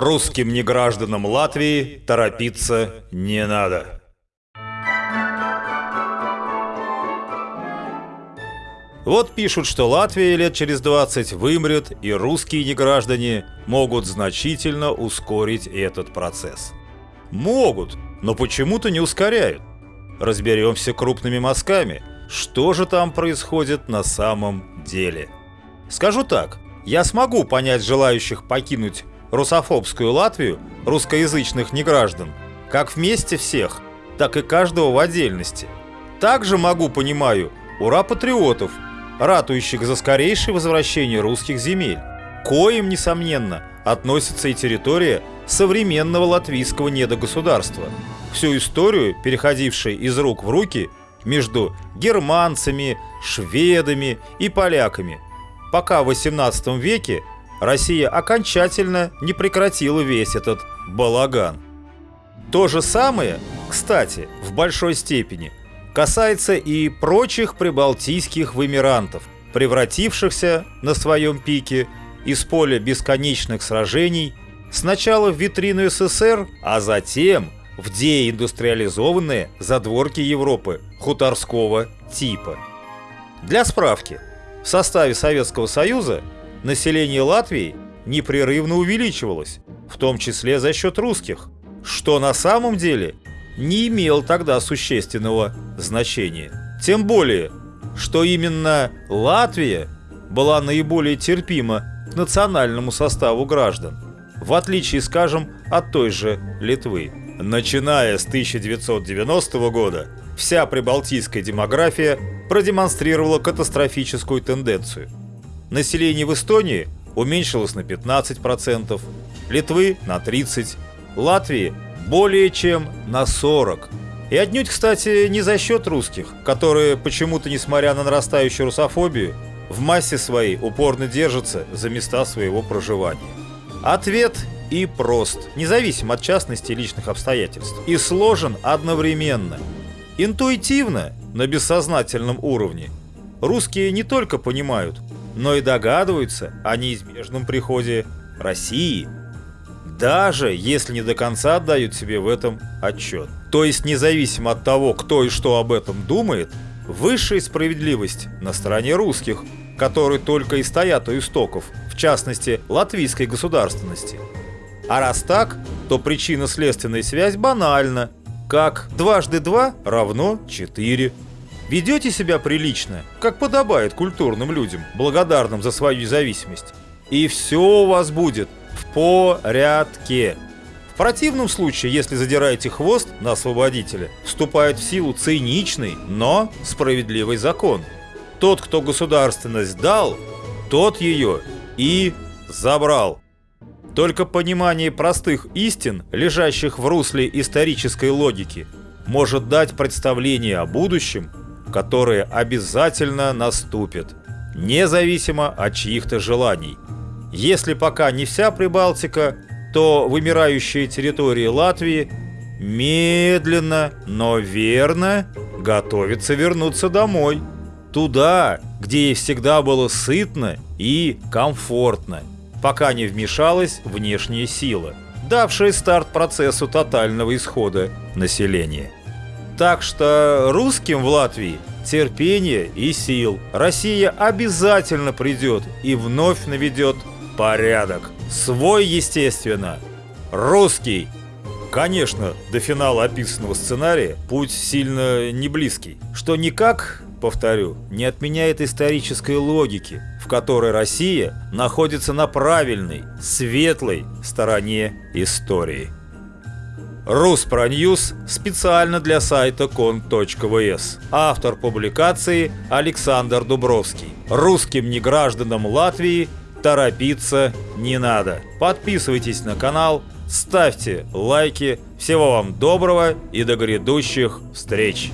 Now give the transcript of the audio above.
Русским негражданам Латвии торопиться не надо. Вот пишут, что Латвия лет через 20 вымрет, и русские неграждане могут значительно ускорить этот процесс. Могут, но почему-то не ускоряют. Разберемся крупными мазками, что же там происходит на самом деле. Скажу так, я смогу понять желающих покинуть русофобскую Латвию русскоязычных неграждан, как вместе всех, так и каждого в отдельности. Также могу, понимаю, ура патриотов – ратующих за скорейшее возвращение русских земель. Коим, несомненно, относится и территория современного латвийского недогосударства. Всю историю, переходившей из рук в руки между германцами, шведами и поляками, пока в 18 веке Россия окончательно не прекратила весь этот балаган. То же самое, кстати, в большой степени – касается и прочих прибалтийских вымирантов, превратившихся на своем пике из поля бесконечных сражений сначала в витрину СССР, а затем в деиндустриализованные задворки Европы хуторского типа. Для справки, в составе Советского Союза население Латвии непрерывно увеличивалось, в том числе за счет русских, что на самом деле не имел тогда существенного значения. Тем более, что именно Латвия была наиболее терпима к национальному составу граждан, в отличие, скажем, от той же Литвы. Начиная с 1990 года, вся прибалтийская демография продемонстрировала катастрофическую тенденцию. Население в Эстонии уменьшилось на 15%, Литвы на 30%, Латвии более чем на 40. И отнюдь, кстати, не за счет русских, которые почему-то, несмотря на нарастающую русофобию, в массе своей упорно держатся за места своего проживания. Ответ и прост, независим от частности личных обстоятельств, и сложен одновременно. Интуитивно, на бессознательном уровне, русские не только понимают, но и догадываются о неизбежном приходе России – даже если не до конца отдают себе в этом отчет. То есть независимо от того, кто и что об этом думает, высшая справедливость на стороне русских, которые только и стоят у истоков, в частности, латвийской государственности. А раз так, то причинно-следственная связь банальна, как дважды два равно четыре. Ведете себя прилично, как подобает культурным людям, благодарным за свою независимость. И все у вас будет в порядке. В противном случае, если задираете хвост на освободителя, вступает в силу циничный, но справедливый закон. Тот, кто государственность дал, тот ее и забрал. Только понимание простых истин, лежащих в русле исторической логики, может дать представление о будущем, которое обязательно наступит, независимо от чьих-то желаний – если пока не вся Прибалтика, то вымирающие территории Латвии медленно, но верно готовятся вернуться домой. Туда, где ей всегда было сытно и комфортно, пока не вмешалась внешняя сила, давшая старт процессу тотального исхода населения. Так что русским в Латвии терпение и сил. Россия обязательно придет и вновь наведет порядок. Свой, естественно. Русский. Конечно, до финала описанного сценария путь сильно не близкий, что никак, повторю, не отменяет исторической логики, в которой Россия находится на правильной, светлой стороне истории. Руспроньюз специально для сайта кон.вс. Автор публикации Александр Дубровский. Русским негражданам Латвии торопиться не надо. Подписывайтесь на канал, ставьте лайки. Всего вам доброго и до грядущих встреч!